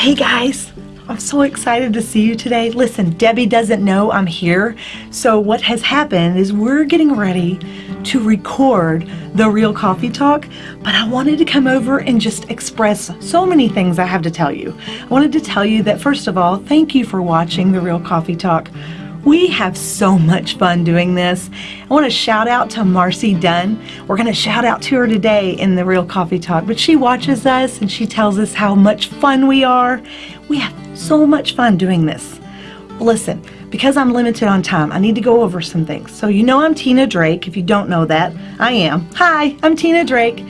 Hey guys, I'm so excited to see you today. Listen, Debbie doesn't know I'm here. So what has happened is we're getting ready to record the Real Coffee Talk, but I wanted to come over and just express so many things I have to tell you. I wanted to tell you that first of all, thank you for watching the Real Coffee Talk. We have so much fun doing this. I want to shout out to Marcy Dunn. We're going to shout out to her today in the Real Coffee Talk, but she watches us and she tells us how much fun we are. We have so much fun doing this. Listen, because I'm limited on time, I need to go over some things. So you know I'm Tina Drake. If you don't know that, I am. Hi, I'm Tina Drake.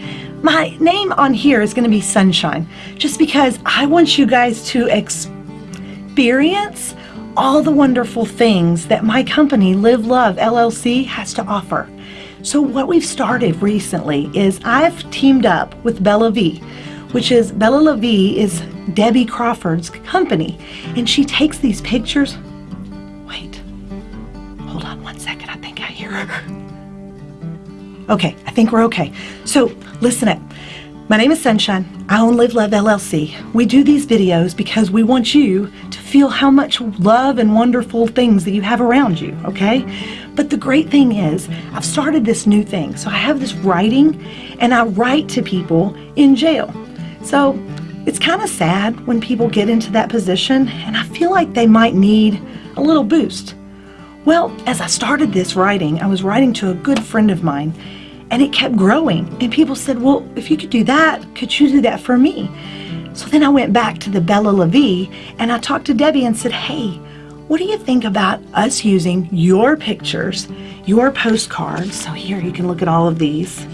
My name on here is going to be Sunshine, just because I want you guys to experience all the wonderful things that my company, Live Love LLC, has to offer. So what we've started recently is I've teamed up with Bella V, which is Bella La Vie is Debbie Crawford's company. And she takes these pictures. Wait, hold on one second. I think I hear her. Okay, I think we're okay. So listen up. My name is Sunshine. I own Live Love LLC. We do these videos because we want you to feel how much love and wonderful things that you have around you, okay? But the great thing is, I've started this new thing. So I have this writing, and I write to people in jail. So it's kind of sad when people get into that position, and I feel like they might need a little boost. Well, as I started this writing, I was writing to a good friend of mine, and it kept growing. And people said, well, if you could do that, could you do that for me? So then I went back to the Bella La Vie and I talked to Debbie and said, hey, what do you think about us using your pictures, your postcards? So here you can look at all of these.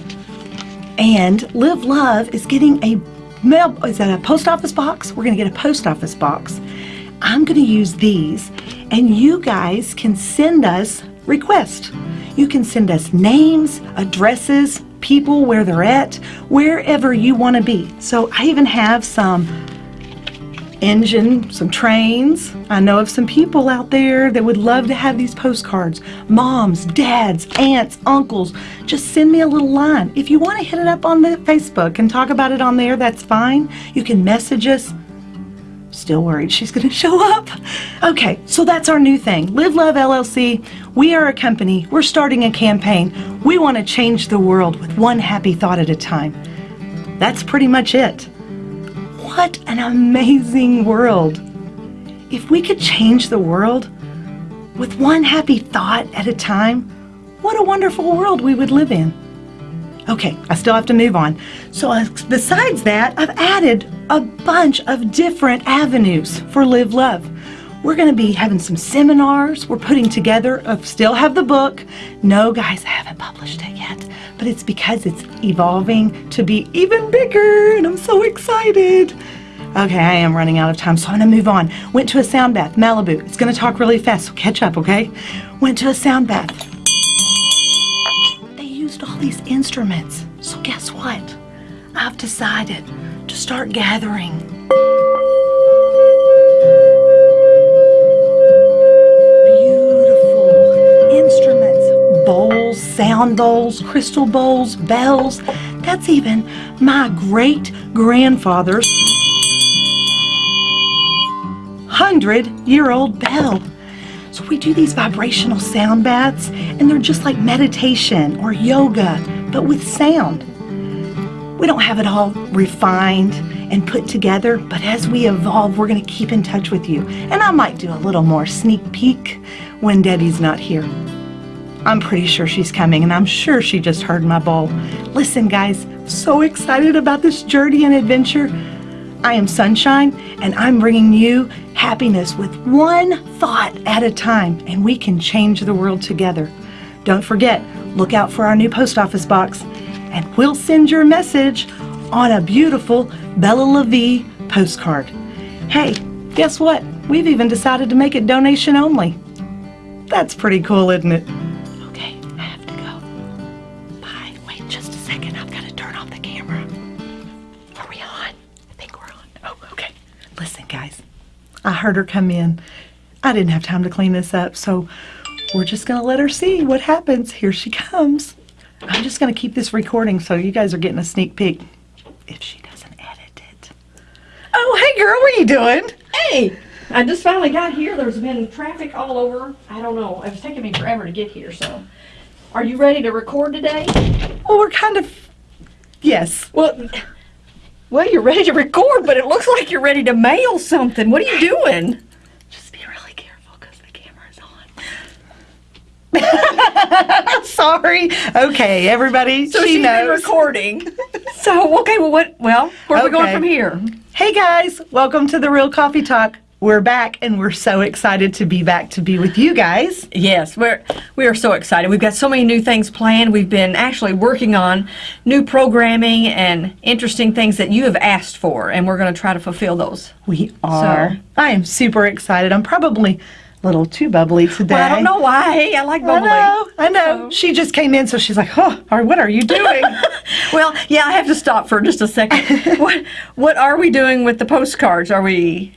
And Live Love is getting a mail, is that a post office box? We're gonna get a post office box. I'm gonna use these and you guys can send us requests. You can send us names, addresses, people, where they're at, wherever you want to be. So I even have some engine, some trains. I know of some people out there that would love to have these postcards. Moms, dads, aunts, uncles, just send me a little line. If you want to hit it up on the Facebook and talk about it on there, that's fine. You can message us. Still worried she's going to show up. Okay, so that's our new thing. Live Love LLC. We are a company. We're starting a campaign. We want to change the world with one happy thought at a time. That's pretty much it. What an amazing world. If we could change the world with one happy thought at a time, what a wonderful world we would live in. Okay, I still have to move on. So uh, besides that, I've added a bunch of different avenues for Live Love. We're going to be having some seminars. We're putting together, I still have the book. No, guys, I haven't published it yet, but it's because it's evolving to be even bigger, and I'm so excited. Okay, I am running out of time, so I'm going to move on. Went to a sound bath, Malibu. It's going to talk really fast, so catch up, okay? Went to a sound bath They used all these instruments. So guess what? I've decided to start gathering. Bowls, sound bowls, crystal bowls, bells. That's even my great grandfather's hundred year old bell. So we do these vibrational sound baths and they're just like meditation or yoga, but with sound. We don't have it all refined and put together, but as we evolve, we're gonna keep in touch with you. And I might do a little more sneak peek when Debbie's not here. I'm pretty sure she's coming and I'm sure she just heard my bowl. Listen guys, so excited about this journey and adventure. I am Sunshine and I'm bringing you happiness with one thought at a time and we can change the world together. Don't forget, look out for our new post office box and we'll send your message on a beautiful Bella La Vie postcard. Hey, guess what? We've even decided to make it donation only. That's pretty cool, isn't it? Heard her come in. I didn't have time to clean this up, so we're just going to let her see what happens. Here she comes. I'm just going to keep this recording so you guys are getting a sneak peek if she doesn't edit it. Oh, hey girl, what are you doing? Hey, I just finally got here. There's been traffic all over. I don't know. It was taking me forever to get here. So, are you ready to record today? Well, we're kind of. Yes. Well, well, you're ready to record, but it looks like you're ready to mail something. What are you doing? Just be really careful because the camera's on. Sorry. Okay, everybody. So she she's been knows. recording. so okay, well, what? Well, where are we going from here? Hey guys, welcome to the Real Coffee Talk. We're back and we're so excited to be back to be with you guys. Yes, we're we are so excited. We've got so many new things planned. We've been actually working on new programming and interesting things that you have asked for, and we're going to try to fulfill those. We are. I am super excited. I'm probably a little too bubbly today. Well, I don't know why. Hey, I like I bubbly. know. I know. She just came in, so she's like, "Oh, what are you doing?" Well, yeah, I have to stop for just a second. what what are we doing with the postcards? Are we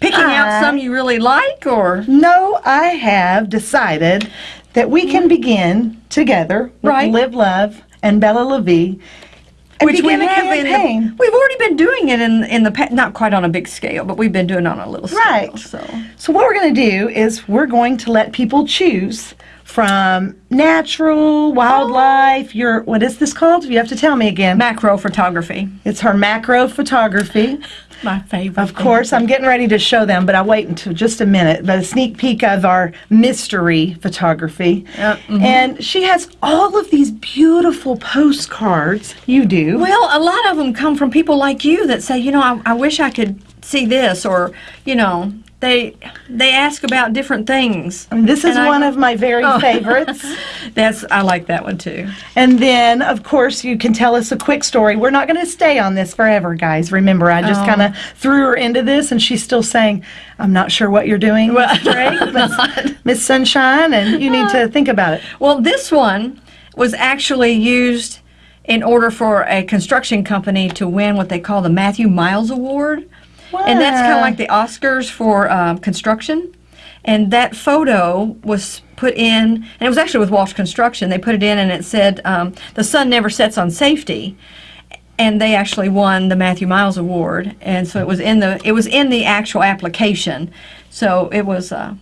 picking out some you really like, or no, I have decided that we can mm. begin together with Right. Live Love and Bella La Vie which we have the, we've already been doing it in in the not quite on a big scale, but we've been doing it on a little scale. Right. So So what we're going to do is we're going to let people choose from natural, wildlife, your what is this called? You have to tell me again. macro photography, It's her macro photography. my favorite. Of course, I'm getting ready to show them, but I'll wait until just a minute. But a sneak peek of our mystery photography. Yep, mhm. And she has all of these beautiful postcards. You do. Well, a lot of them come from people like you that say, you know, I, I wish I could see this, or you know, they they ask about different things. This is I- one of my very Oh. favorites. That's I like that one too. And then, of course, you can tell us a quick story. We're not going to stay on this forever, guys. Remember, I just Oh. kind of threw her into this, and she's still saying, "I'm not sure what you're doing, Well, Miss Drake, I'm Miss- not. Miss Sunshine, and you need to think about it." Well, this one was actually used in order for a construction company to win what they call the Matthew Miles Award. And that's kind of like the Oscars for um, construction. And that photo was put in, and it was actually with Walsh Construction. They put it in, and it said, um, "The sun never sets on safety." And they actually won the Matthew Miles Award, and so it was in the it was in the actual application, so it was uh,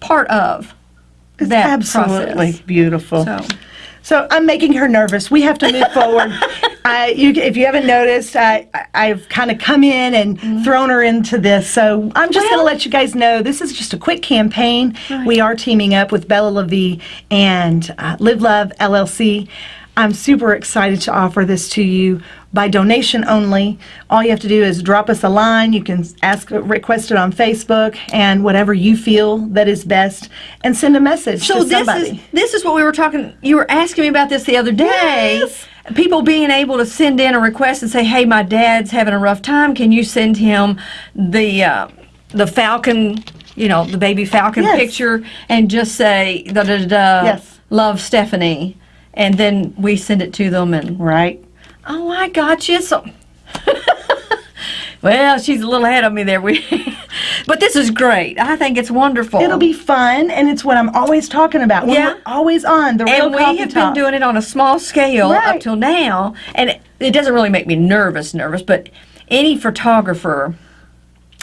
part of It's that absolutely process. beautiful. So. So I'm making her nervous. We have to move forward. You, if you haven't noticed, I, I've kind of come in and thrown her into this. So I'm just going to let you guys know this is just a quick campaign. We are teaming up with Bella La Vie and uh, Live Love LLC. I'm super excited to offer this to you by donation only. All you have to do is drop us a line. You can ask, request it on Facebook, and whatever you feel that is best, and send a message So this somebody. is this is what we were talking. You were asking me about this the other day. Yes. People being able to send in a request and say, "Hey, my dad's having a rough time. Can you send him the uh, the falcon? You know, the baby falcon Yes. picture, and just say da da da da. Yes. Love Stephanie, and then we send it to them and right. oh, I got you. So. Well, she's a little ahead of me there. We, but this is great. I think it's wonderful. It'll be fun, and it's what I'm always talking about. When Yeah. we're always on the real and we have been doing it on a small scale Right. up till now and it, it doesn't really make me nervous nervous but any photographer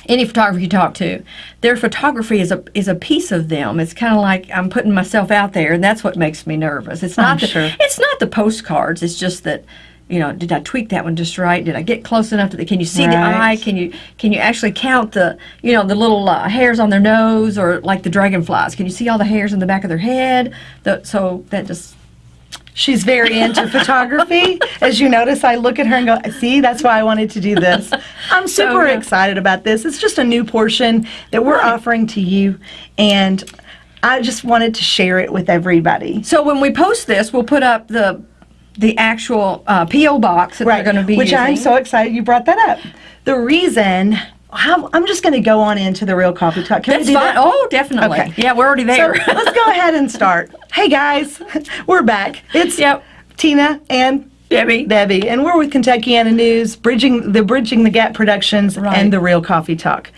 any photographer you talk to their photography is a is a piece of them. It's kind of like i'm putting myself out there and that's what makes me nervous. It's not I'm the, sure. it's not the postcards it's just that you know did i tweak that one just right? Did i get close enough to the can you see the eye? Can you can you actually count the you know the little uh, hairs on their nose or like the dragonflies? Can you see all the hairs in the back of their head? The, so that just She's very into photography. As you notice, I look at her and go, "See, that's why I wanted to do this." I'm super yeah. excited about this. It's just a new portion that we're offering to you, and I just wanted to share it with everybody. So when we post this, we'll put up the the actual uh, PO box that they're going to be which using. I'm so excited you brought that up. The reason how, I'm just going to go on into the real coffee talk. Can we do fine. that? Oh, definitely. Okay. Yeah, we're already there. So let's go ahead and start. Hey guys, we're back. It's Yep. Tina and Debbie. Debbie, and we're with Kentuckiana News, bridging the Bridging the Gap Productions Right. and the Real Coffee Talk.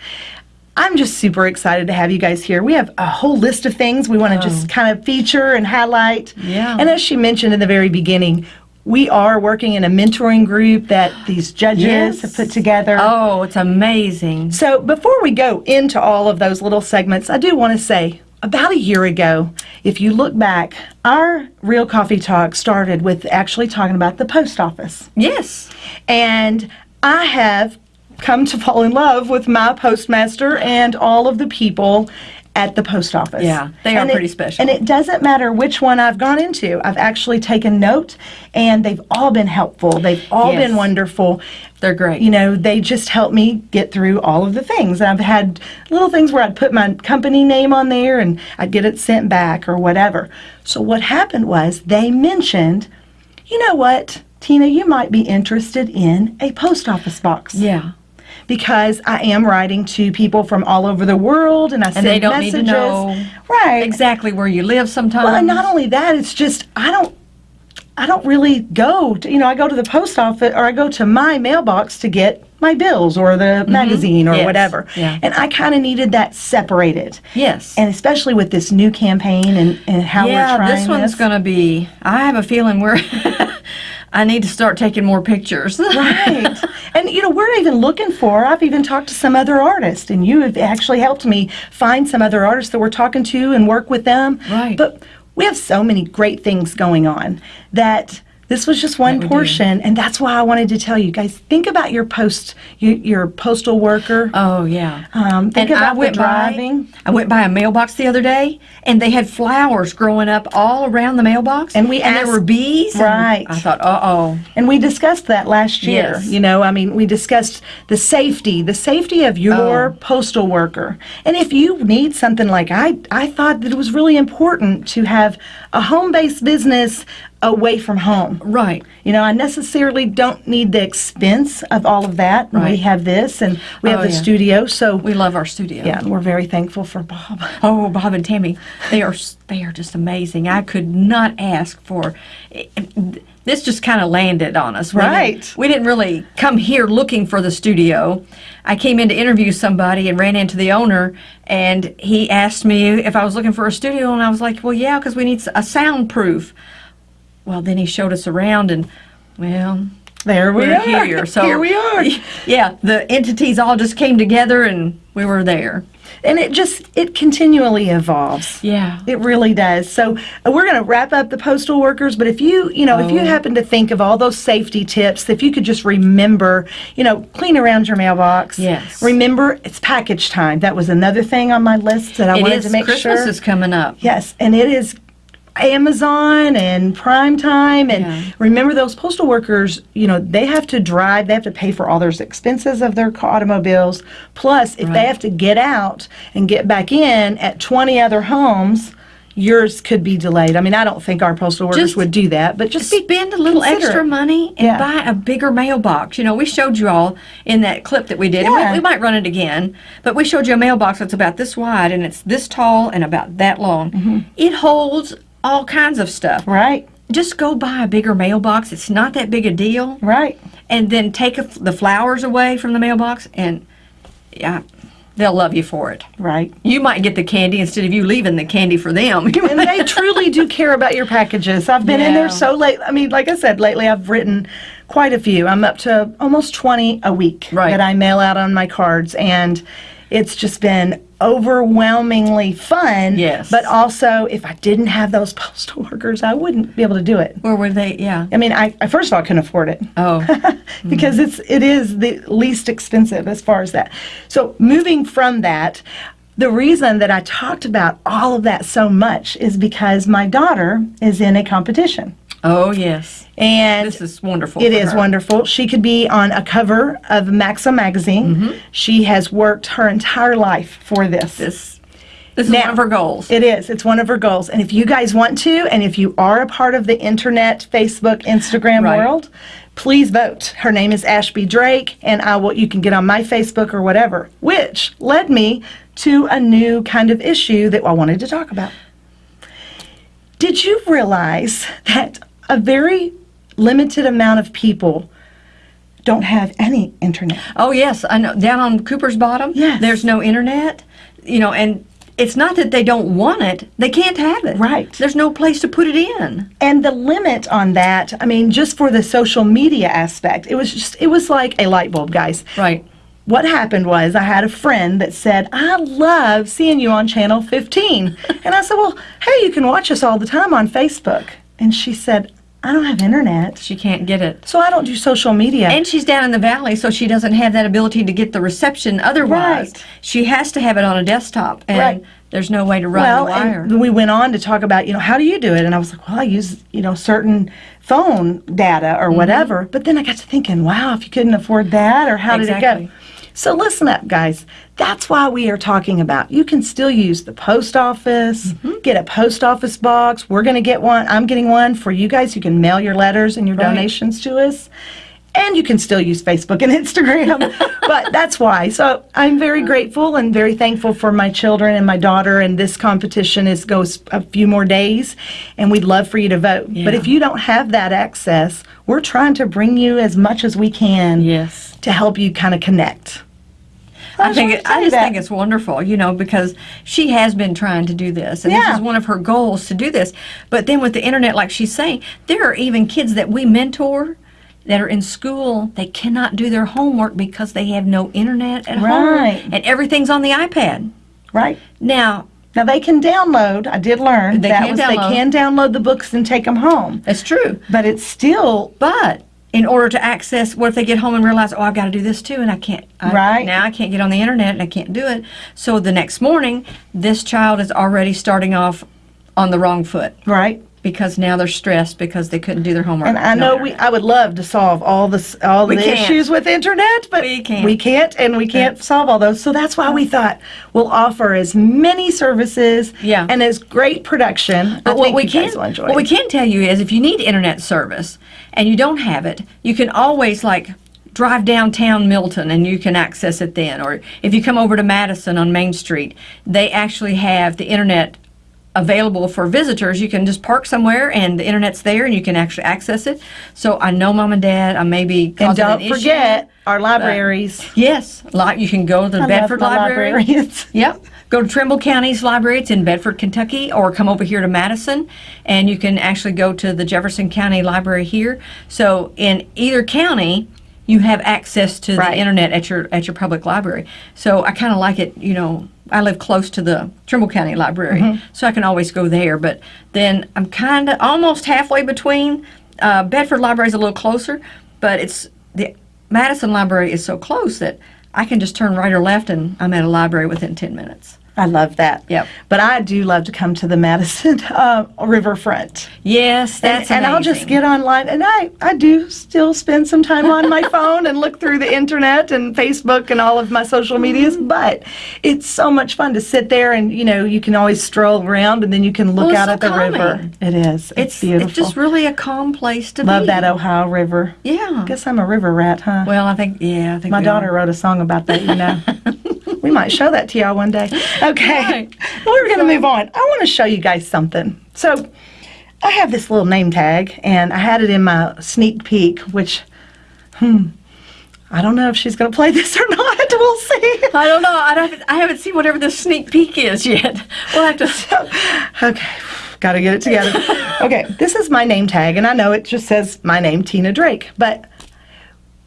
I'm just super excited to have you guys here. We have a whole list of things we want to just oh. kind of feature and highlight. Yeah. And as she mentioned in the very beginning, we are working in a mentoring group that these judges Yes. have put together. Oh, it's amazing. So before we go into all of those little segments, I do want to say about a year ago, if you look back, our Real Coffee Talk started with actually talking about the post office. Yes. And I have come to fall in love with my postmaster and all of the people at the post office. Yeah, they are And it- pretty special. And it doesn't matter which one I've gone into. I've actually taken note and they've all been helpful. They've all Yes. been wonderful. They're great. You know, they just help me get through all of the things. And I've had little things where I'd put my company name on there and I'd get it sent back or whatever. So what happened was they mentioned, you know what, Tina, you might be interested in a post office box Yeah. Because I am writing to people from all over the world and I send they don't need messages. to know right. Exactly where you live sometimes. Well, and not only that, it's just I don't I don't really go to, you know, I go to the post office or I go to my mailbox to get my bills or the mm-hmm. magazine or. Yes. whatever. Yeah. And I kind of needed that separated. Yes. And especially with this new campaign and, and how yeah, we're trying this one's going to be. I have a feeling we're. I need to start taking more pictures. right. And you know, we're even looking for, I've even talked to some other artists, and you have actually helped me find some other artists that we're talking to and work with them. Right. But we have so many great things going on that this was just one portion, and that's why I wanted to tell you guys think about your post, your, your postal worker. Oh yeah. Um, think and about I went driving. by. I went by a mailbox the other day, and they had flowers growing up all around the mailbox. And we and there were bees. Right. I thought, uh oh. And we discussed that last year. Yes. You know, I mean, we discussed the safety, the safety of your Oh. postal worker. And if you need something like I, I thought that it was really important to have a home-based business away from home. Right. You know, I necessarily don't need the expense of all of that. We have this, and we have Oh, the yeah. studio. So We love our studio. yeah, and we're very thankful for Bob. Oh, Bob and Tammy, they are they are just amazing. I could not ask for. Eh, eh, this just kind of landed on us. We didn't- Right. we didn't really come here looking for the studio. I came in to interview somebody and ran into the owner, and he asked me if I was looking for a studio, and I was like, "Well, yeah, because we need a soundproof." Well, then he showed us around, and well, There we we're are. here. So here we are. Yeah, the entities all just came together, and we were there. And it just it continually evolves. Yeah. It really does. So uh, we're going to wrap up the postal workers, but if you, you know, if you Oh. happen to think of all those safety tips, if you could just remember, you know, clean around your mailbox. Yes. Remember, it's package time. That was another thing on my list that I It wanted is to make Christmas sure. is coming up. Yes, and it is Amazon and Prime Time and Yeah. remember those postal workers, you know, they have to drive, they have to pay for all their expenses of their automobiles. Plus, if they have to get out and get back in at 20 other homes, yours could be delayed. I mean, I don't think our postal workers Just would do that, but just spend a little extra money and Yeah. buy a bigger mailbox. You know, we showed you all in that clip that we did, and Yeah. we, we might run it again, but we showed you a mailbox that's about this wide and it's this tall and about that long. Mm-hmm. It holds all kinds of stuff. Right, Just go buy a bigger mailbox. It's not that big a deal. right. And then take a, the flowers away from the mailbox, and yeah, they'll love you for it. Right. You might get the candy instead of you leaving the candy for them. and they truly do care about your packages. I've been in there so late. I mean, like I said, lately I've written quite a few. I'm up to almost 20 a week Right. that I mail out on my cards, and it's just been overwhelmingly fun. Yes. But also, if I didn't have those postal workers, I wouldn't be able to do it. Where were they? Yeah. I mean, I, I first of all I couldn't afford it Oh. Mm-hmm. because it's it is the least expensive as far as that. So moving from that, the reason that I talked about all of that so much is because my daughter is in a competition. Oh, yes. And This is wonderful. It is her. wonderful. She could be on a cover of Maxim magazine. Mm-hmm. She has worked her entire life for this. This, this is Now- one of her goals. It is. It's one of her goals. And if you guys want to, and if you are a part of the internet, Facebook, Instagram Right. world, please vote. Her name is Ashby Drake, and I will. You can get on my Facebook or whatever. Which led me to a new kind of issue that I wanted to talk about. Did you realize that a very limited amount of people don't have any internet? oh, yes. I know. Down on Cooper's Bottom, Yes. there's no internet. You know, and it's not that they don't want it; they can't have it. Right. There's no place to put it in. And the limit on that, I mean, just for the social media aspect, it was just, it was like a light bulb, guys. Right. What happened was I had a friend that said, I love seeing you on Channel 15. and I said, Well, hey, you can watch us all the time on Facebook. And she said, I don't have internet, She can't get it. so I don't do social media. And she's down in the valley, so she doesn't have that ability to get the reception otherwise. Right. She has to have it on a desktop, and Right. there's no way to run well, the wire. and we went on to talk about, you know, how do you do it? And I was like, well, I use, you know, certain phone data or mm-hmm. whatever. But then I got to thinking, wow, if you couldn't afford that, or how did it Exactly. go? So listen up, guys. That's why we are talking about. You can still use the post office, Mm-hmm. get a post office box. We're going to get one. I'm getting one for you guys. You can mail your letters and your Right. donations to us. And you can still use Facebook and Instagram. but that's why. So I'm very grateful and very thankful for my children and my daughter. And this competition is goes a few more days. And we'd love for you to vote. But if you don't have that access, we're trying to bring you as much as we can yes. to help you kind of connect. I think it, I just that. think it's wonderful, you know, because she has been trying to do this, and Yeah. this is one of her goals to do this. But then with the internet, like she's saying, there are even kids that we mentor that are in school. They cannot do their homework because they have no internet at Right. home, and everything's on the iPad. Right? Now, Now they can download. I did learn They that can was download. they can download the books and take them home. that's true. But it's still But in order to access, what if they get home and realize, oh, I've got to do this too, and I can't. I, Right. now, I can't get on the internet and I can't do it. So the next morning, this child is already starting off on the wrong foot right. because now they're stressed because they couldn't do their homework. And I No know we. I would love to solve all this all We the can't. issues with internet, but We can't. we can't and we can't solve all those. So that's why we thought we'll offer as many services Yeah. and as great production. But what we can guys will enjoy. what we can tell you is if you need internet service and you don't have it, you can always like drive downtown Milton and you can access it then. Or if you come over to Madison on Main Street, they actually have the internet available for visitors. You can just park somewhere and the internet's there and you can actually access it. So I know mom and dad, I may be and don't an issue. forget our libraries. Yes, like you can go to the I Bedford Library. Yep. Go to Trimble County's library. It's in Bedford, Kentucky, or come over here to Madison, and you can actually go to the Jefferson County Library here. So in either county, you have access to Right. the internet at your at your public library. So I kind of like it. You know, I live close to the Trimble County Library, Mm-hmm. so I can always go there. But then I'm kind of almost halfway between. Uh, Bedford Library is a little closer, but it's the Madison Library is so close that I can just turn right or left and I'm at a library within 10 minutes. I love that. Yep. But I do love to come to the Madison uh, riverfront. Yes, that's and, and I'll just get online and I, I do still spend some time on my phone and look through the internet and Facebook and all of my social medias Mm-hmm. but it's so much fun to sit there and you know you can always stroll around and then you can look Well, out so at the river it is it's, It's, beautiful it's just really a calm place to love be. Love that Ohio River Yeah. I guess I'm a river rat huh Well, I think, yeah, I think my daughter are. wrote a song about that you know we might show that to y'all one day okay Right. we're going to move on. I want to show you guys something. So, I have this little name tag, and I had it in my sneak peek, which, hmm, I don't know if she's going to play this or not. We'll see. I don't know. I, don't, I haven't seen whatever the sneak peek is yet. We'll have to. okay, got to get it together. okay, this is my name tag, and I know it just says my name, Tina Drake, but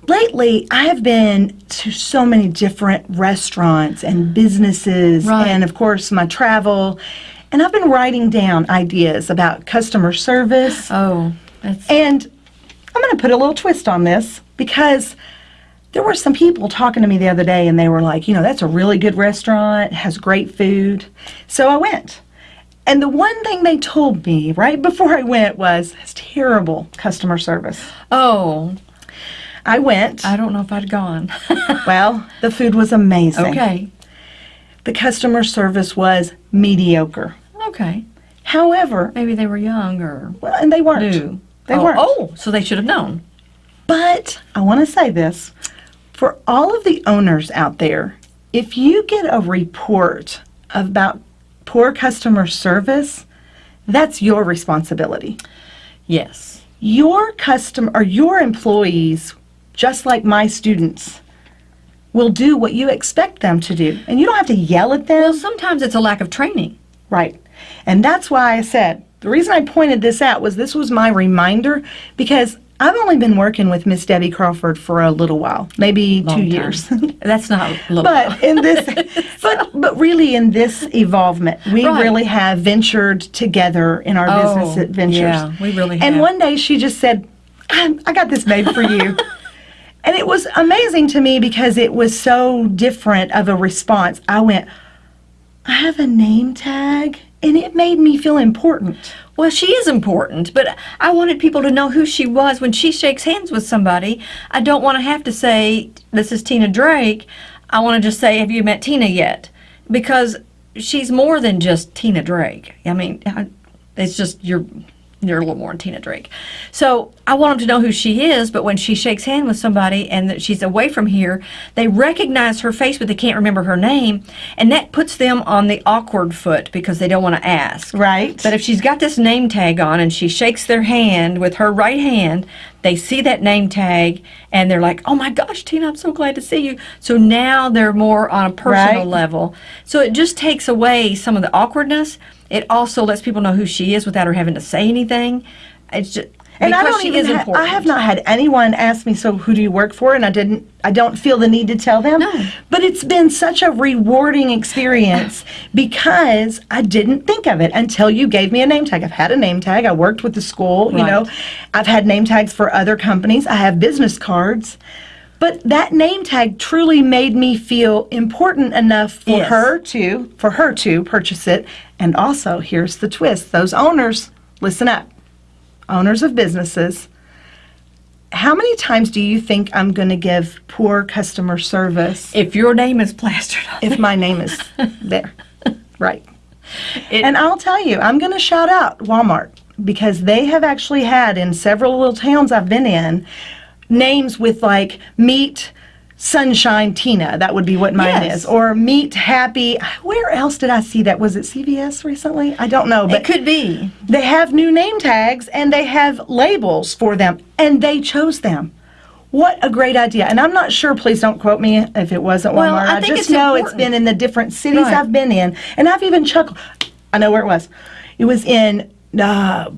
lately I have been to so many different restaurants and businesses, Right. and of course my travel, and I've been writing down ideas about customer service. Oh, that's. And I'm going to put a little twist on this because there were some people talking to me the other day and they were like, you know, that's a really good restaurant, has great food. So I went. And the one thing they told me right before I went was, it's terrible customer service. Oh, I went. I don't know if I'd gone. well, the food was amazing. okay. The customer service was mediocre. Okay. However, Maybe they were young or well, and they weren't. new. They oh, weren't. Oh, so they should have known. But I want to say this for all of the owners out there, if you get a report about poor customer service, that's your responsibility. Yes. Your customer or your employees, just like my students, will do what you expect them to do. And you don't have to yell at them. Well, sometimes it's a lack of training. Right. And that's why I said the reason I pointed this out was this was my reminder because I've only been working with Miss Debbie Crawford for a little while, maybe Long two time. years. That's not a little. but in this but but really in this evolvement we Right. really have ventured together in our Oh, business adventures yeah, we really and one day she just said i, I got this made for you and it was amazing to me because it was so different of a response i went i have a name tag and it made me feel important Well, she is important, but I wanted people to know who she was when she shakes hands with somebody. I don't want to have to say, This is Tina Drake. I want to just say, Have you met Tina yet? Because she's more than just Tina Drake. I mean, it's just you're. You're a little more than Tina Drake. So I want them to know who she is, but when she shakes hand with somebody and that she's away from here, they recognize her face, but they can't remember her name. And that puts them on the awkward foot because they don't want to ask. right But if she's got this name tag on and she shakes their hand with her right hand, they see that name tag and they're like, oh my gosh, Tina, I'm so glad to see you. So now they're more on a personal Right. level. So it just takes away some of the awkwardness. It also lets people know who she is without her having to say anything. It's just and I don't even ha- important. I have not had anyone ask me, so who do you work for? And I didn't, I don't feel the need to tell them. No. But it's been such a rewarding experience because I didn't think of it until you gave me a name tag. I've had a name tag. I worked with the school, you know. I've had name tags for other companies. I have business cards. But that name tag truly made me feel important enough for Yes. her to for her to purchase it. And also, here's the twist. Those owners, listen up owners of businesses, how many times do you think I'm going to give poor customer service If your name is plastered on if my name is there? Right. It- and I'll tell you, I'm going to shout out Walmart because they have actually had in several little towns I've been in names with like meet Sunshine Tina. That would be what mine Yes. is. Or meet Happy. Where else did I see that? Was it CVS recently? I don't know. But it could be. they have new name tags and they have labels for them, and they chose them. What a great idea. And I'm not sure, please don't quote me if it wasn't Well, Walmart. I think just it's know it's been in the different cities Right. I've been in. And I've even chuckled. I know where it was. It was in uh,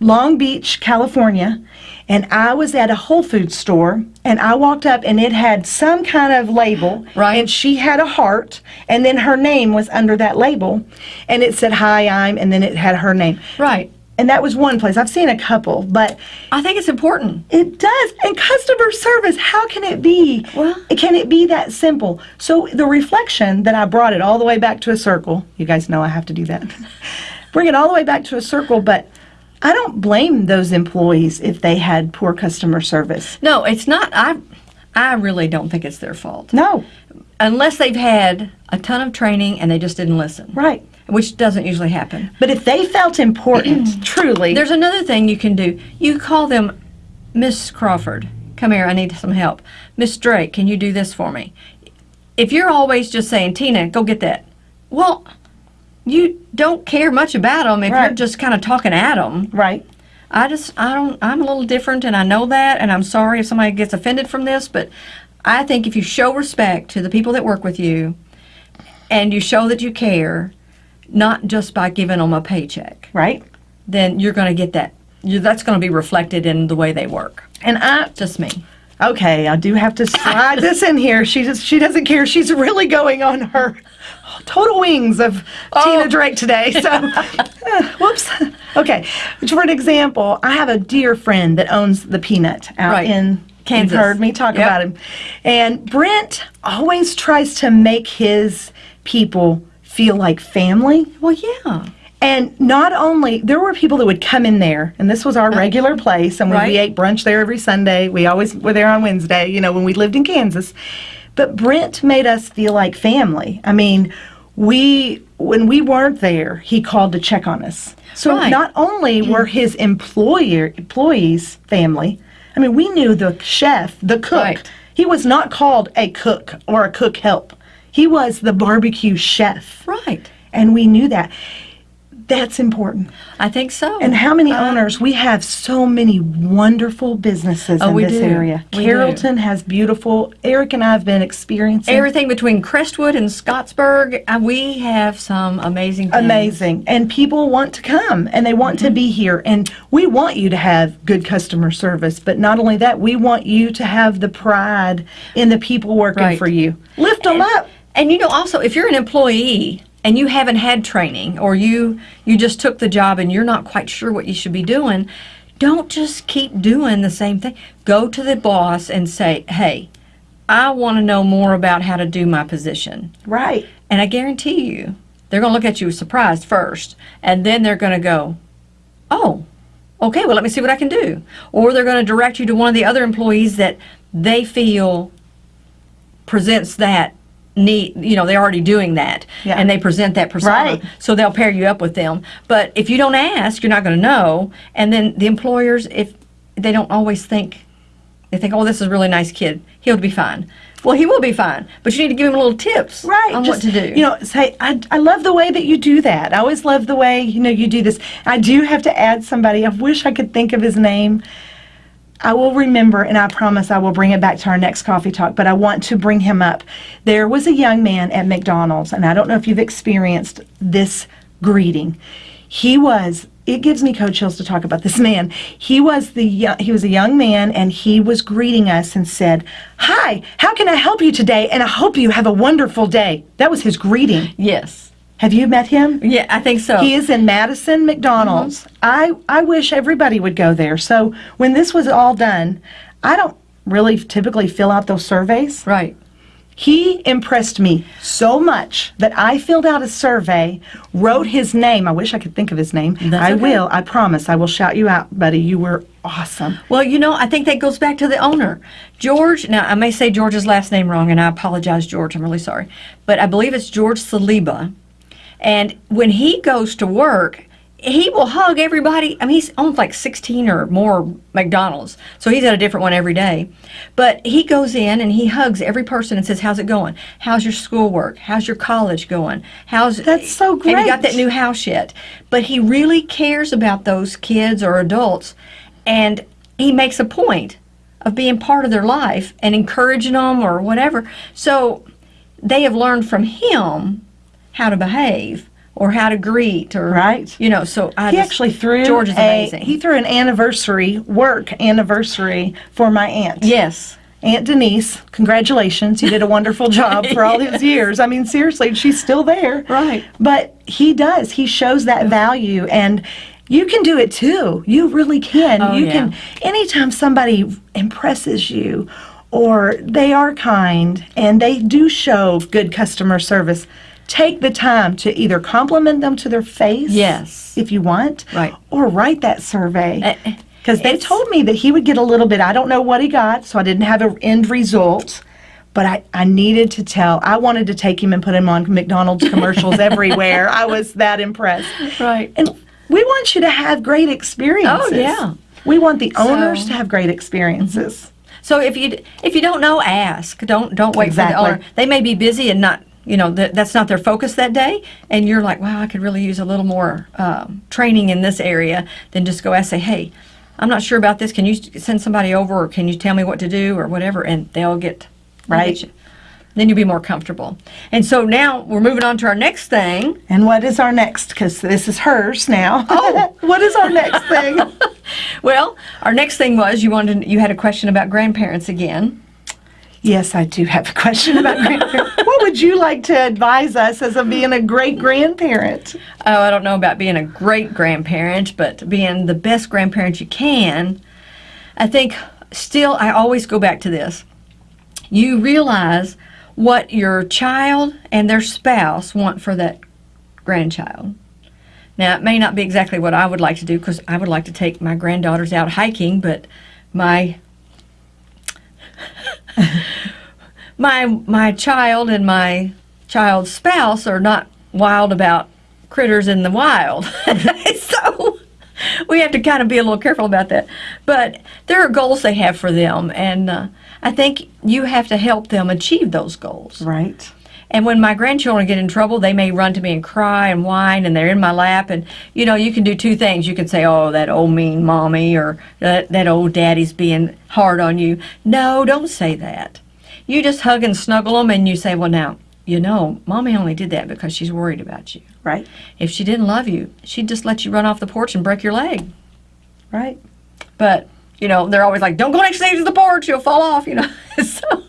Long Beach, California. And I was at a Whole Foods store and I walked up and it had some kind of label. Right. And she had a heart. And then her name was under that label. And it said, Hi, I'm, and then it had her name. Right. And that was one place. I've seen a couple, but I think it's important. it does. And customer service, how can it be? Well- can it be that simple? So the reflection that I brought it all the way back to a circle. You guys know I have to do that. Bring it all the way back to a circle, but I don't blame those employees if they had poor customer service. No, it's not. I, I really don't think it's their fault. No, unless they've had a ton of training and they just didn't listen, right. which doesn't usually happen. But if they felt important, truly, There's another thing you can do. You call them, Miss Crawford, come here, I need some help. Miss Drake, can you do this for me? If you're always just saying, Tina, go get that, well, you don't care much about them if you're just kind of talking at them. right. I just, I don't, I'm a little different and I know that and I'm sorry if somebody gets offended from this, but I think if you show respect to the people that work with you and you show that you care, not just by giving them a paycheck, Right. then you're going to get that. You, that's going to be reflected in the way they work. And I, Just me. Okay, I do have to slide this in here. She just she doesn't care. She's really going on her total wings of Tina Drake today. So, uh, whoops. Okay, for an example, I have a dear friend that owns the Peanut out Right. in Kansas. You've heard me talk Yep. about him, and Brent always tries to make his people feel like family. Well, yeah. And not only, there were people that would come in there, and this was our regular place, and we, we ate brunch there every Sunday. We always were there on Wednesday, you know, when we lived in Kansas. But Brent made us feel like family. I mean, we, when we weren't there, he called to check on us. So Right. not only were his employer, employees family, I mean, we knew the chef, the cook. Right. He was not called a cook or a cook help. He was the barbecue chef Right. and we knew that that's important. I think so. And how many Uh, owners? We have so many wonderful businesses Oh, in we this do. area. We do. Carrollton has beautiful. Eric and I have been experiencing Everything between Crestwood and Scottsburg, uh, we have some amazing things. amazing, and people want to come and they want to Mm-hmm. be here, and we want you to have good customer service. But not only that, we want you to have the pride in the people working Right. for you. Lift them up. And you know, also, if you're an employee and you haven't had training, or you you just took the job and you're not quite sure what you should be doing, don't just keep doing the same thing. Go to the boss and say, "Hey, I want to know more about how to do my position." Right. And I guarantee you, they're going to look at you surprised first, and then they're going to go, "Oh, okay. Well, let me see what I can do." Or they're going to direct you to one of the other employees that they feel presents that need. You know, they're already doing that, Yeah. and they present that persona. Right. So they'll pair you up with them. But if you don't ask, you're not going to know. And then the employers, if they don't always think, they think, "Oh, this is a really nice kid. He'll be fine." Well, he will be fine, but you need to give him a little tips Right. on just, what to do. You know, say, I, I love the way that you do that. I always love the way, you know, you do this. I do have to add somebody. I wish I could think of his name. I will remember, and I promise I will bring it back to our next coffee talk, but I want to bring him up. There was a young man at McDonald's, and I don't know if you've experienced this greeting. He was, it gives me cold chills to talk about this man. He was the he was a young man, and he was greeting us and said, "Hi, how can I help you today? And I hope you have a wonderful day." That was his greeting. yes. Have you met him? Yeah, I think so. He is in Madison McDonald's. Mm-hmm. I, I wish everybody would go there. So when this was all done, I don't really typically fill out those surveys. right. He impressed me so much that I filled out a survey, wrote his name. I wish I could think of his name. That's I okay. will. I promise. I will shout you out, buddy. You were awesome. Well, you know, I think that goes back to the owner. George, now I may say George's last name wrong, and I apologize, George. I'm really sorry. But I believe it's George Saliba. And when he goes to work, he will hug everybody. I mean, he's owns like 16 or more McDonald's, so he's at a different one every day. But he goes in and he hugs every person and says, "How's it going? How's your schoolwork? How's your college going? How's That's so great? And he got that new house yet. But he really cares about those kids or adults, and he makes a point of being part of their life and encouraging them or whatever. So they have learned from him how to behave or how to greet or Right. You know, so I He just- actually threw George is a, amazing. He threw an anniversary work anniversary for my aunt. yes. Aunt Denise, congratulations. You did a wonderful job for all these years. I mean, seriously, she's still there. Right. But he does. He shows that value and you can do it too. You really can. Oh, you yeah. can anytime somebody impresses you or they are kind and they do show good customer service, take the time to either compliment them to their face Yes. if you want Right. or write that survey. Uh, uh, Because they told me that he would get a little bit. I don't know what he got, so I didn't have an end result. But I, I needed to tell. I wanted to take him and put him on McDonald's commercials everywhere. I was that impressed. Right. And we want you to have great experiences. Oh, yeah. We want the owners So- to have great experiences. So if you if you don't know, ask. Don't don't wait for the owner. They may be busy and not you know th- that's not their focus that day, and you're like, wow, I could really use a little more um, training in this area. Then just go ask, say, hey, I'm not sure about this. Can you send somebody over, or can you tell me what to do, or whatever, and they'll get they'll get Right. you. Then you'll be more comfortable. And so now we're moving on to our next thing. And what is our next? Because this is hers now. Oh, what is our next thing? Well, our next thing was you wanted you had a question about grandparents again. Yes, I do have a question about grandparents. what would you like to advise us as a being a great grandparent? Oh, I don't know about being a great grandparent, but being the best grandparent you can. I think still, I always go back to this. You realize what your child and their spouse want for that grandchild. Now, it may not be exactly what I would like to do because I would like to take my granddaughters out hiking, but my my my child and my child's spouse are not wild about critters in the wild. so we have to kind of be a little careful about that. But there are goals they have for them, and uh, I think you have to help them achieve those goals. Right. And when my grandchildren get in trouble, they may run to me and cry and whine, and they're in my lap. And you know, you can do two things. You can say, "Oh, that old mean mommy," or "that that old daddy's being hard on you." No, don't say that. You just hug and snuggle them, and you say, "Well, now." You know, mommy only did that because she's worried about you. Right. If she didn't love you, she'd just let you run off the porch and break your leg. Right. But you know, they're always like, "Don't go next to the porch; you'll fall off." You know, so.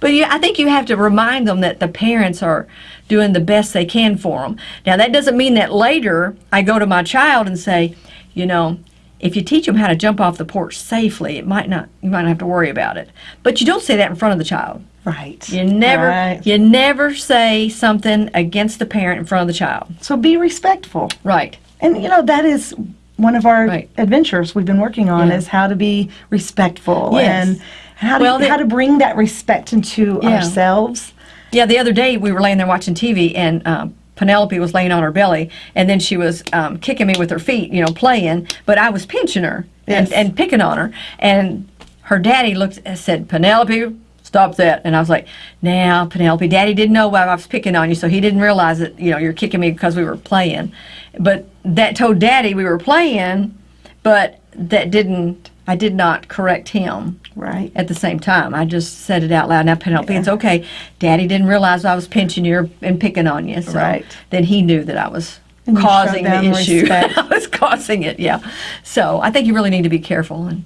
But yeah, I think you have to remind them that the parents are doing the best they can for them. Now, that doesn't mean that later I go to my child and say, you know, if you teach them how to jump off the porch safely, it might not you might not have to worry about it. But you don't say that in front of the child. Right. You never Right. you never say something against the parent in front of the child. So be respectful. Right. And you know that is one of our Right. adventures we've been working on Yeah. is how to be respectful Yes. and how to Well, the- how to bring that respect into Yeah. ourselves. Yeah, the other day we were laying there watching TV, and um, Penelope was laying on her belly, and then she was um, kicking me with her feet, you know, playing. But I was pinching her and, Yes. and picking on her, and her daddy looked and said, "Penelope, stop that!" And I was like, "Now, Penelope, Daddy didn't know why I was picking on you, so he didn't realize that you know you're kicking me because we were playing." But that told Daddy we were playing, but that didn't. I did not correct him Right. at the same time. I just said it out loud. Now, Penelope, it's okay. Daddy didn't realize I was pinching you and picking on you. So Right. then he knew that I was And causing the issue. I was causing it, yeah. So I think you really need to be careful and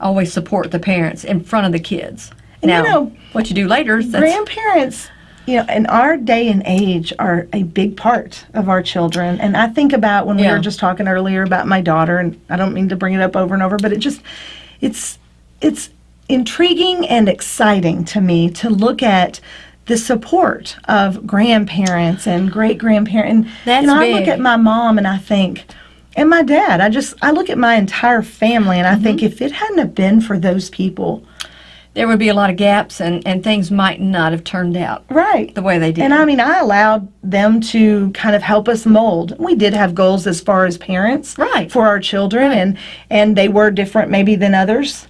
always support the parents in front of the kids. And you now, know, what you do later, that's, Grandparents, you know, in our day and age are a big part of our children. And I think about when we were just talking earlier about my daughter, and I don't mean to bring it up over and over, but it just, it's, it's intriguing and exciting to me to look at the support of grandparents and great grandparents. And That's you know, I look at my mom and I think, and my dad, I just, I look at my entire family and I think Mm-hmm. if it hadn't have been for those people, there would be a lot of gaps and, and things might not have turned out right. the way they did. And I mean, I allowed them to kind of help us mold. We did have goals as far as parents, Right. for our children, and and they were different maybe than others.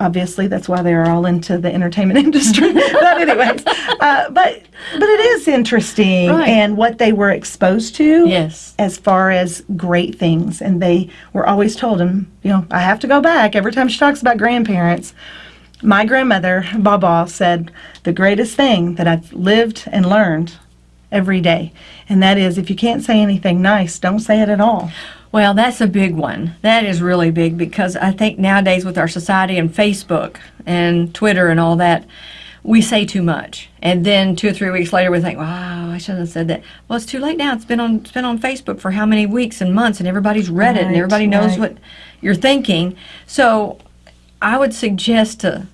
Obviously, that's why they're all into the entertainment industry. but anyways, uh, but but it is interesting Right. and what they were exposed to. Yes. As far as great things, and they were always told, and you know, I have to go back every time she talks about grandparents. My grandmother, Baba, said the greatest thing that I've lived and learned every day, and that is if you can't say anything nice, don't say it at all. Well, that's a big one. That is really big because I think nowadays with our society and Facebook and Twitter and all that, we say too much. And then two or three weeks later, we think, "Wow, I shouldn't have said that." Well, it's too late now. It's been on it's been on Facebook for how many weeks and months, and everybody's read it, and everybody knows right. what you're thinking. So, I would suggest to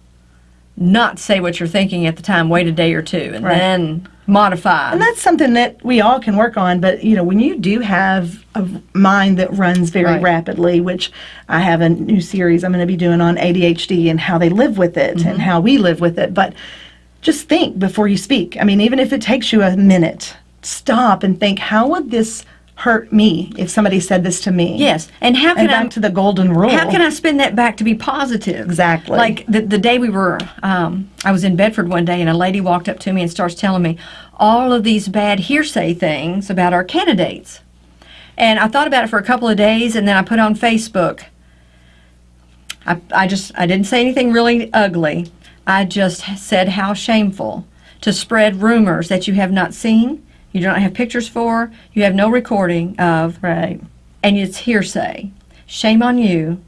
not say what you're thinking at the time. Wait a day or two, and Right. then modify. And that's something that we all can work on. But you know, when you do have a mind that runs very Right. rapidly, which I have a new series I'm going to be doing on ADHD and how they live with it Mm-hmm. and how we live with it. But just think before you speak. I mean, even if it takes you a minute, stop and think, how would this hurt me if somebody said this to me? yes, and how can And I back to the golden rule. How can I spin that back to be positive? Exactly. Like the, the day we were, um, I was in Bedford one day and a lady walked up to me and starts telling me all of these bad hearsay things about our candidates. And I thought about it for a couple of days and then I put on Facebook. I, I just, I didn't say anything really ugly. I just said how shameful to spread rumors that you have not seen, you do not have pictures for, you have no recording of, Right. and it's hearsay. Shame on you.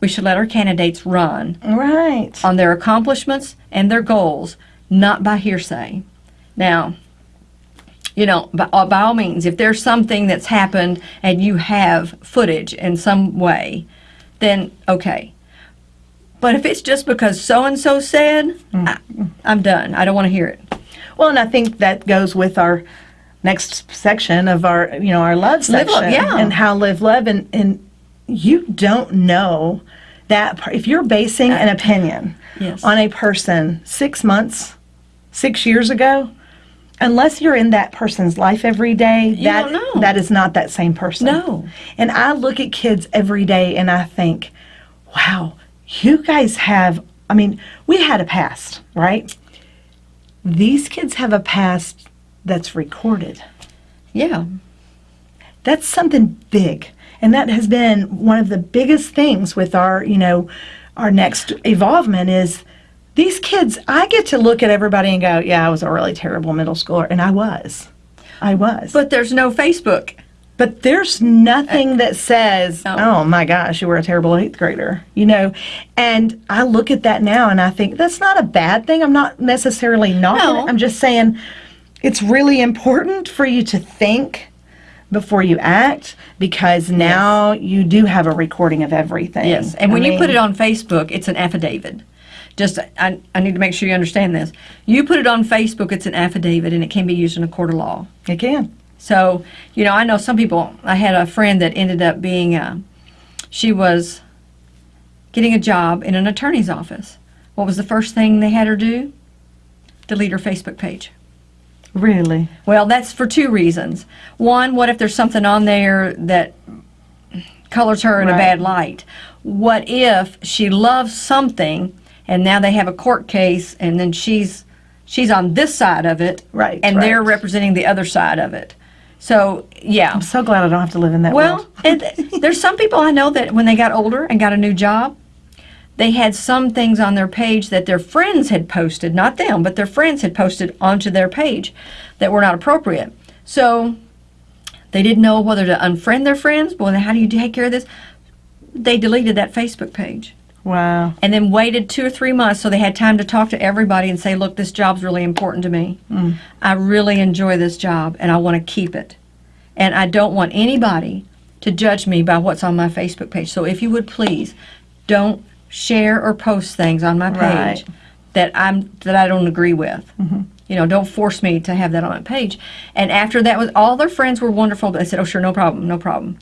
We should let our candidates run Right. on their accomplishments and their goals, not by hearsay. Now, you know, by, uh, by all means, if there's something that's happened and you have footage in some way, then okay. But if it's just because so and so said, I, I'm done. I don't want to hear it. Well, and I think that goes with our next section of our, you know, our love Live section love, yeah. and how live love and and you don't know that if you're basing an opinion Yes. on a person 6 months, 6 years ago, unless you're in that person's life every day, that don't know. that is not that same person. No. And I look at kids every day and I think, wow, you guys have, I mean, we had a past, right? These kids have a past that's recorded. Yeah. That's something big. And that has been one of the biggest things with our, you know, our next evolvement is these kids, I get to look at everybody and go, yeah, I was a really terrible middle schooler. And I was. I was. But there's no Facebook. But there's nothing uh, that says, No. oh my gosh, you were a terrible eighth grader, you know? And I look at that now and I think that's not a bad thing. I'm not necessarily not. No. I'm just saying it's really important for you to think before you act because now you do have a recording of everything. Yes. And when I you put it on Facebook, it's an affidavit. Just, I, I need to make sure you understand this. You put it on Facebook, it's an affidavit, and it can be used in a court of law. it can. So, you know, I know some people. I had a friend that ended up being, uh, she was getting a job in an attorney's office. What was the first thing they had her do? Delete her Facebook page. Really? Well, that's for two reasons. One, what if there's something on there that colors her in a bad light? What if she loves something and now they have a court case and then she's she's on this side of it Right, and they're representing the other side of it. So, yeah. I'm so glad I don't have to live in that Well, world. and there's some people I know that when they got older and got a new job, they had some things on their page that their friends had posted, not them, but their friends had posted onto their page that were not appropriate. So they didn't know whether to unfriend their friends. Well, how do you take care of this? They deleted that Facebook page Wow. and then waited two or three months so they had time to talk to everybody and say, look, this job's really important to me. Mm. I really enjoy this job and I want to keep it. And I don't want anybody to judge me by what's on my Facebook page. So if you would please, don't share or post things on my page Right. that I'm that I don't agree with. Mm-hmm. You know, don't force me to have that on my page. And after that was all their friends were wonderful, but they said, "Oh, sure, no problem, no problem."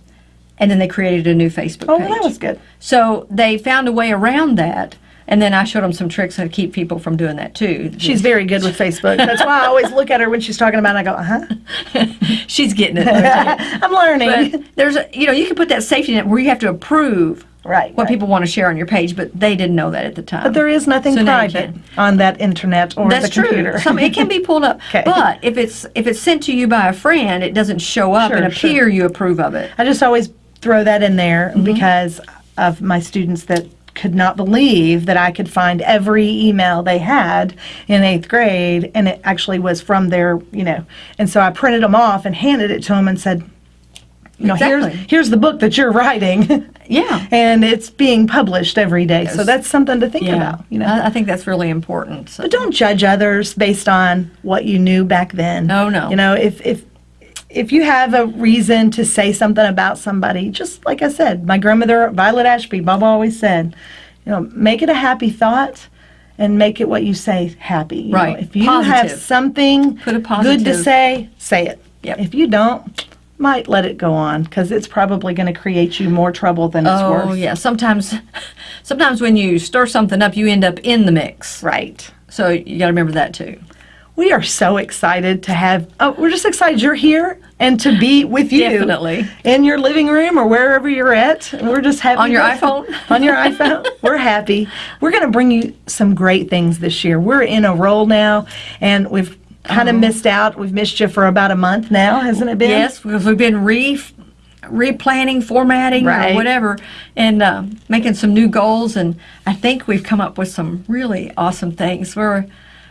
And then they created a new Facebook Oh, page. well, that was good. So they found a way around that, and then I showed them some tricks how to keep people from doing that too. She's very good with Facebook. That's why I always look at her when she's talking about it. I go, uh huh. she's getting it. I'm learning. but there's, a, you know, you can put that safety net where you have to approve right. what right. people want to share on your page, but they didn't know that at the time. But there is nothing So private on that internet or That's the computer. true. Some, it can be pulled up, Okay. but if it's if it's sent to you by a friend, it doesn't show up Sure, and sure. appear you approve of it. I just always throw that in there Mm-hmm. because of my students that could not believe that I could find every email they had in eighth grade, and it actually was from their, you know. And so I printed them off and handed it to them and said, you know, Exactly. here's here's the book that you're writing, Yeah. and it's being published every day. So that's something to think Yeah, about, you know. I, I think that's really important. So. But don't judge others based on what you knew back then. No, no. You know, if if if you have a reason to say something about somebody, just like I said, my grandmother Violet Ashby, Bob always said, you know, make it a happy thought and make it what you say happy. you know. Right. If you have something good to say, say it. Yep. If you don't, might let it go on because it's probably going to create you more trouble than it's Oh worth. Oh yeah, sometimes, sometimes when you stir something up, you end up in the mix. Right. So you got to remember that too. We are so excited to have. Oh, we're just excited you're here and to be with you. Definitely. In your living room or wherever you're at. We're just happy. On your iPhone? on your iPhone. We're happy. We're going to bring you some great things this year. We're in a roll now, and we've kind of missed out. We've missed you for about a month now, hasn't it been? Yes, because we've been re replanning, formatting, Right. or whatever, and uh, making some new goals. And I think we've come up with some really awesome things. We're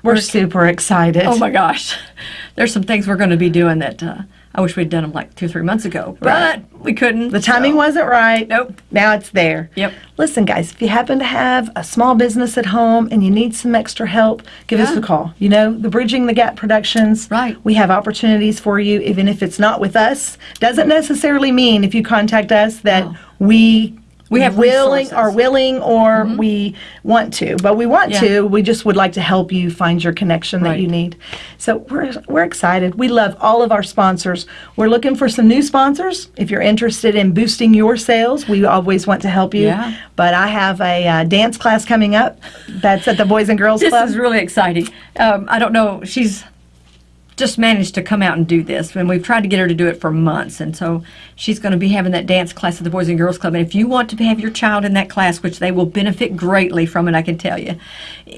We're super excited. oh my gosh, there's some things we're going to be doing that uh, I wish we'd done them like two, three months ago, Right. but we couldn't. The timing so- wasn't right. Nope. Now it's there. Yep. Listen, guys, if you happen to have a small business at home and you need some extra help, give us a call. You know, the Bridging the Gap Productions. Right. We have opportunities for you, even if it's not with us. Doesn't necessarily mean if you contact us that No. we. We have willing are willing or we want to but we want Yeah. to we just would like to help you find your connection that Right. you need so we're, we're excited we love all of our sponsors we're looking for some new sponsors if you're interested in boosting your sales we always want to help you Yeah. but i have a uh, dance class coming up that's at the boys and girls This club is really exciting. Um, I don't know. She's just managed to come out and do this. And we've tried to get her to do it for months. And so she's going to be having that dance class at the Boys and Girls Club. And if you want to have your child in that class, which they will benefit greatly from it, I can tell you,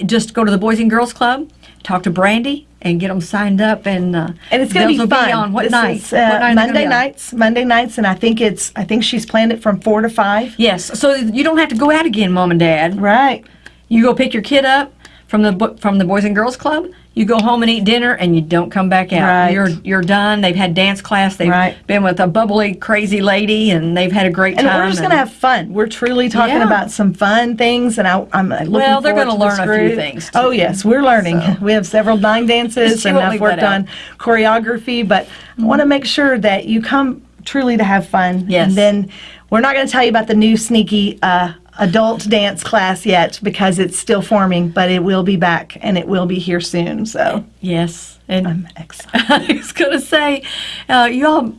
just go to the Boys and Girls Club, talk to Brandy, and get them signed up. And uh, And it's going to be fun. on what This night? is, uh, what night are they gonna Monday nights. Monday nights, and I think it's. I think she's planned it from four to five. Yes. So you don't have to go out again, Mom and Dad. Right. You go pick your kid up from the from the Boys and Girls Club. You go home and eat dinner, and you don't come back out. Right. You're you're done. They've had dance class. They've Right. been with a bubbly, crazy lady, and they've had a great And time. we're just going to have fun. We're truly talking Yeah. about some fun things, and I, I'm looking Well, they're gonna to learn a few things, Oh yes, we're learning. So. We have several line dances, and I've worked on choreography. But I want to make sure that you come truly to have fun. Yes. And then we're not going to tell you about the new sneaky. Uh, Adult dance class yet because it's still forming, but it will be back and it will be here soon. So yes, and I'm excited. I was gonna say, uh, y'all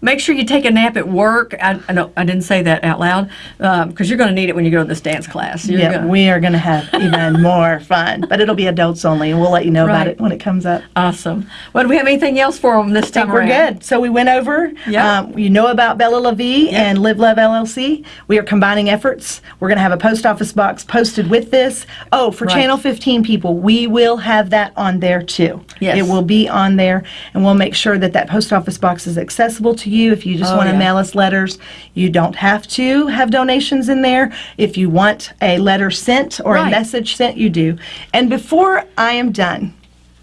make sure you take a nap at work. I, I know I didn't say that out loud because you're gonna need it when you go to this dance class. You're Yeah, gonna, we are going to have even more fun, but it'll be adults only, and we'll let you know about it when it comes up. awesome. Well, do we have anything else for them this time We're around? good. So we went over. Yeah. Um, you know about Bella La Vie and Live Love LLC. We are combining efforts. We're going to have a post office box posted with this. Oh, for Right. Channel 15 people, we will have that on there too. Yes. It will be on there, and we'll make sure that that post office box is accessible to you. If you just Oh, want to yeah. mail us letters, you don't have to have donations in there. If you want a letter sent or Right. a message sent, you do. And before I am done,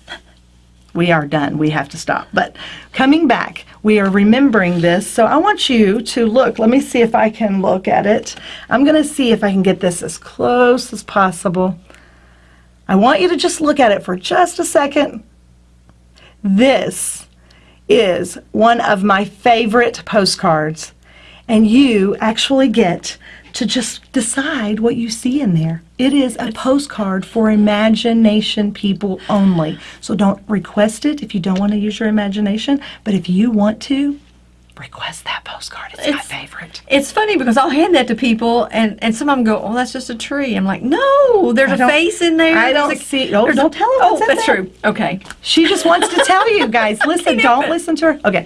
we are done. We have to stop. But coming back, we are remembering this. So I want you to look. Let me see if I can look at it. I'm going to see if I can get this as close as possible. I want you to just look at it for just a second. This is one of my favorite postcards. And you actually get to just decide what you see in there. It is a postcard for imagination people only. So don't request it if you don't want to use your imagination. But if you want to, request that postcard. It's, my favorite. It's funny because I'll hand that to people, and, and some of them go, "Oh, that's just a tree." I'm like, "No, there's I a face in there." I don't a- see- oh, don't tell 'em Oh, that's there. true. Okay. She just wants to tell you guys, listen, don't listen to her. Okay.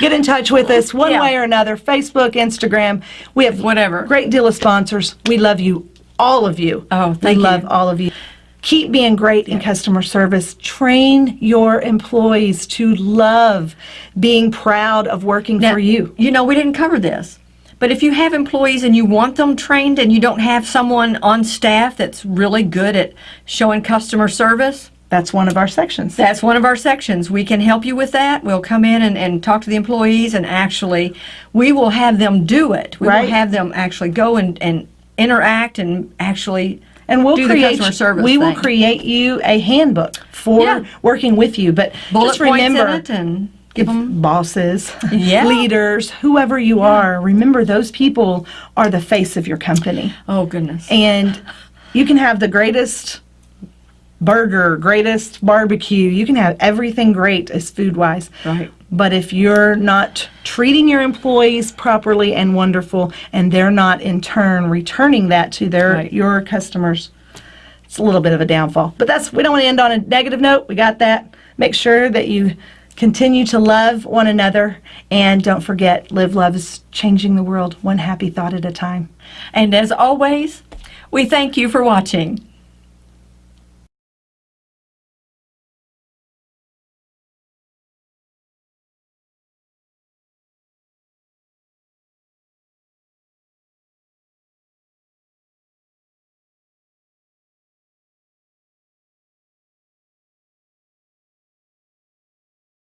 Get in touch with us one Yeah. way or another Facebook, Instagram. We have Whatever. great deal of sponsors. We love you, all of you. Oh, we you. love all of you. Keep being great in customer service. Train your employees to love being proud of working Now, for you. You know, we didn't cover this. But if you have employees and you want them trained and you don't have someone on staff that's really good at showing customer service, That's one of our sections. that's one of our sections. We can help you with that. We'll come in and, and talk to the employees and actually, we will have them do it. We Right. will have them actually go and, and interact and actually and we'll do create customer service we will thing. create you a handbook for Yeah. working with you. But bullet just remember points in it and give them. bosses, Yeah. leaders, whoever you are, remember those people are the face of your company. Oh, goodness. And you can have the greatest burger, greatest barbecue, you can have everything great as food wise. Right. But if you're not treating your employees properly and wonderful, and they're not in turn returning that to their Right. your customers, it's a little bit of a downfall. But that's we don't want to end on a negative note. We got that. Make sure that you continue to love one another, and don't forget, live love is changing the world one happy thought at a time. And as always, we thank you for watching.